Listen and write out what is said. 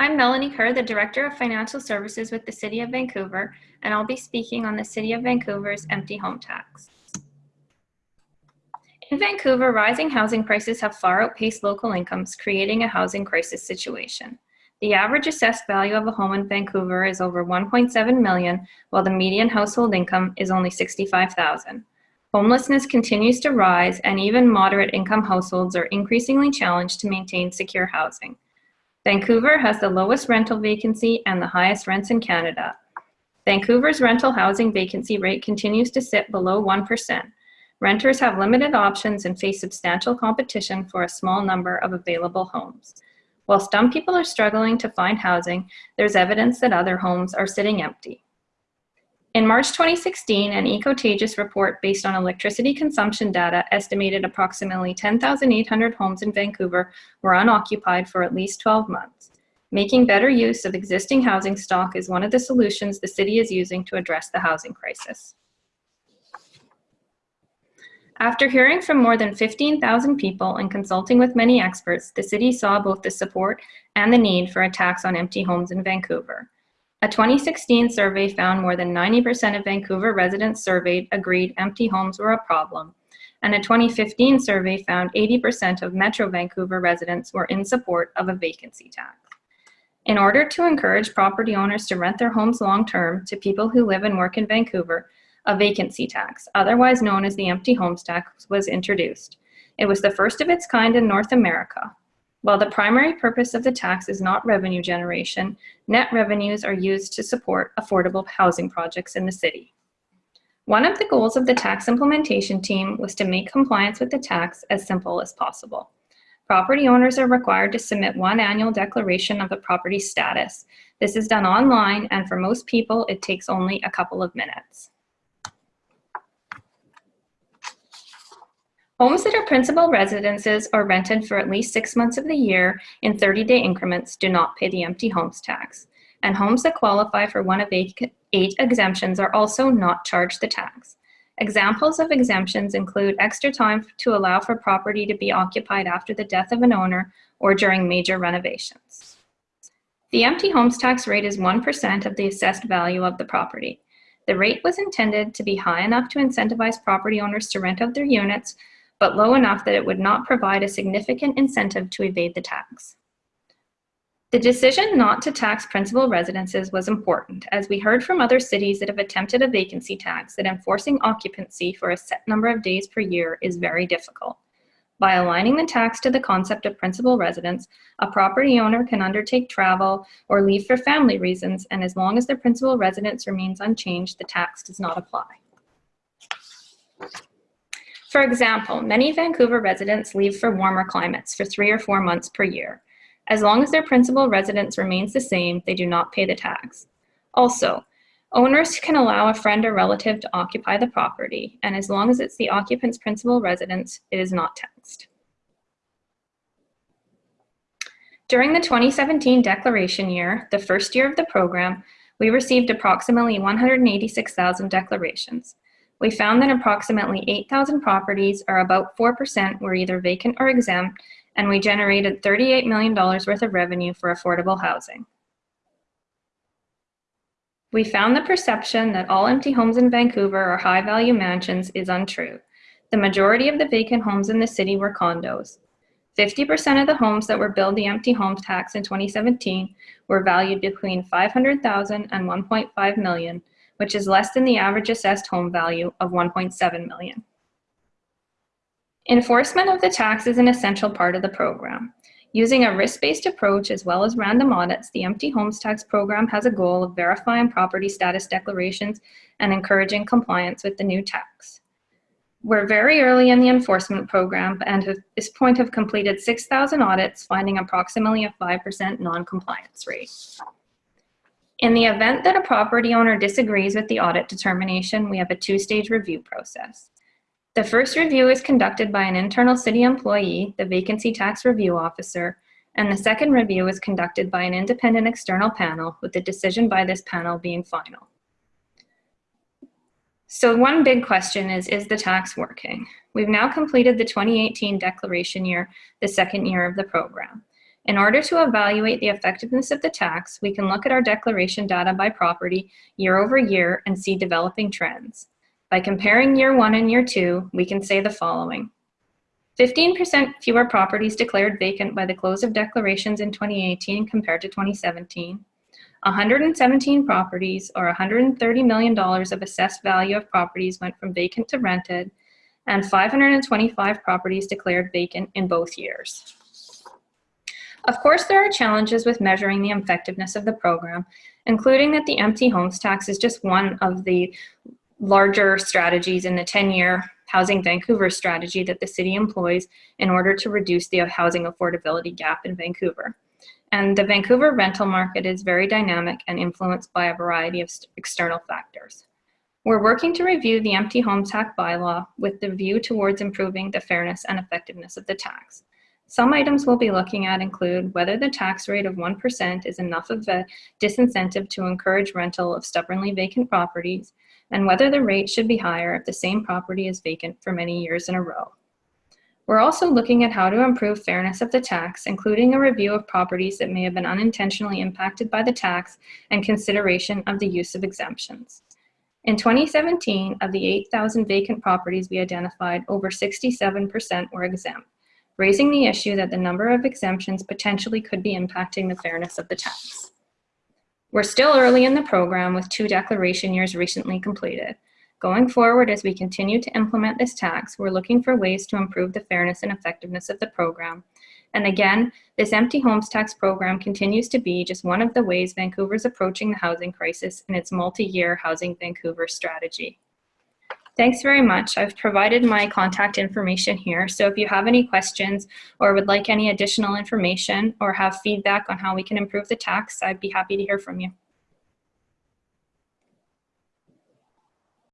I'm Melanie Kerr, the Director of Financial Services with the City of Vancouver, and I'll be speaking on the City of Vancouver's empty home tax. In Vancouver, rising housing prices have far outpaced local incomes, creating a housing crisis situation. The average assessed value of a home in Vancouver is over 1.7 million, while the median household income is only 65,000. Homelessness continues to rise, and even moderate income households are increasingly challenged to maintain secure housing. Vancouver has the lowest rental vacancy and the highest rents in Canada. Vancouver's rental housing vacancy rate continues to sit below 1%. Renters have limited options and face substantial competition for a small number of available homes. While some people are struggling to find housing, there's evidence that other homes are sitting empty. In March 2016, an Ecotagious report based on electricity consumption data estimated approximately 10,800 homes in Vancouver were unoccupied for at least 12 months. Making better use of existing housing stock is one of the solutions the city is using to address the housing crisis. After hearing from more than 15,000 people and consulting with many experts, the city saw both the support and the need for a tax on empty homes in Vancouver. A 2016 survey found more than 90% of Vancouver residents surveyed agreed empty homes were a problem, and a 2015 survey found 80% of Metro Vancouver residents were in support of a vacancy tax. In order to encourage property owners to rent their homes long-term to people who live and work in Vancouver, a vacancy tax, otherwise known as the empty homes tax, was introduced. It was the first of its kind in North America. While the primary purpose of the tax is not revenue generation, net revenues are used to support affordable housing projects in the city. One of the goals of the tax implementation team was to make compliance with the tax as simple as possible. Property owners are required to submit one annual declaration of the property status. This is done online, and for most people, it takes only a couple of minutes. Homes that are principal residences or rented for at least six months of the year in 30-day increments do not pay the empty homes tax, and homes that qualify for one of eight, exemptions are also not charged the tax. Examples of exemptions include extra time to allow for property to be occupied after the death of an owner or during major renovations. The empty homes tax rate is 1% of the assessed value of the property. The rate was intended to be high enough to incentivize property owners to rent out their units but low enough that it would not provide a significant incentive to evade the tax. The decision not to tax principal residences was important, as we heard from other cities that have attempted a vacancy tax that enforcing occupancy for a set number of days per year is very difficult. By aligning the tax to the concept of principal residence, a property owner can undertake travel or leave for family reasons, and as long as their principal residence remains unchanged, the tax does not apply. For example, many Vancouver residents leave for warmer climates for three or four months per year. As long as their principal residence remains the same, they do not pay the tax. Also, owners can allow a friend or relative to occupy the property, and as long as it's the occupant's principal residence, it is not taxed. During the 2017 declaration year, the first year of the program, we received approximately 186,000 declarations. We found that approximately 8,000 properties, or about 4%, were either vacant or exempt, and we generated $38 million worth of revenue for affordable housing. We found the perception that all empty homes in Vancouver are high-value mansions is untrue. The majority of the vacant homes in the city were condos. 50% of the homes that were billed the empty homes tax in 2017 were valued between 500,000 and 1.5 million, which is less than the average assessed home value of 1.7 million. Enforcement of the tax is an essential part of the program. Using a risk-based approach as well as random audits, the Empty Homes Tax Program has a goal of verifying property status declarations and encouraging compliance with the new tax. We're very early in the enforcement program and at this point have completed 6,000 audits, finding approximately a 5% non-compliance rate. In the event that a property owner disagrees with the audit determination, we have a two-stage review process. The first review is conducted by an internal city employee, the Vacancy Tax Review Officer, and the second review is conducted by an independent external panel, with the decision by this panel being final. So one big question is, is the tax working? We've now completed the 2018 declaration year, the second year of the program. In order to evaluate the effectiveness of the tax, we can look at our declaration data by property year over year and see developing trends. By comparing year one and year two, we can say the following. 15% fewer properties declared vacant by the close of declarations in 2018 compared to 2017. 117 properties or $130 million of assessed value of properties went from vacant to rented, and 525 properties declared vacant in both years. Of course, there are challenges with measuring the effectiveness of the program, including that the empty homes tax is just one of the larger strategies in the 10-year Housing Vancouver strategy that the city employs in order to reduce the housing affordability gap in Vancouver. And the Vancouver rental market is very dynamic and influenced by a variety of external factors. We're working to review the empty homes tax bylaw with the view towards improving the fairness and effectiveness of the tax. Some items we'll be looking at include whether the tax rate of 1% is enough of a disincentive to encourage rental of stubbornly vacant properties, and whether the rate should be higher if the same property is vacant for many years in a row. We're also looking at how to improve fairness of the tax, including a review of properties that may have been unintentionally impacted by the tax and consideration of the use of exemptions. In 2017, of the 8,000 vacant properties we identified, over 67% were exempt, raising the issue that the number of exemptions potentially could be impacting the fairness of the tax. We're still early in the program with two declaration years recently completed. Going forward, as we continue to implement this tax, we're looking for ways to improve the fairness and effectiveness of the program. And again, this empty homes tax program continues to be just one of the ways Vancouver's approaching the housing crisis in its multi-year Housing Vancouver strategy. Thanks very much. I've provided my contact information here. So if you have any questions or would like any additional information or have feedback on how we can improve the tax, I'd be happy to hear from you.